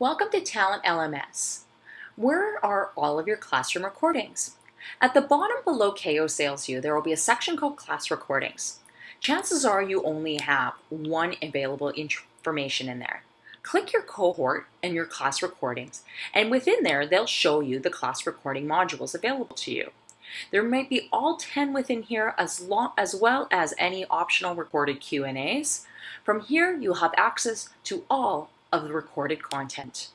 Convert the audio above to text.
Welcome to Talent LMS. Where are all of your classroom recordings? At the bottom below KO Sales SalesView, there will be a section called Class Recordings. Chances are you only have one available information in there. Click your cohort and your class recordings, and within there, they'll show you the class recording modules available to you. There might be all 10 within here as, long, as well as any optional recorded Q&As. From here, you'll have access to all of the recorded content.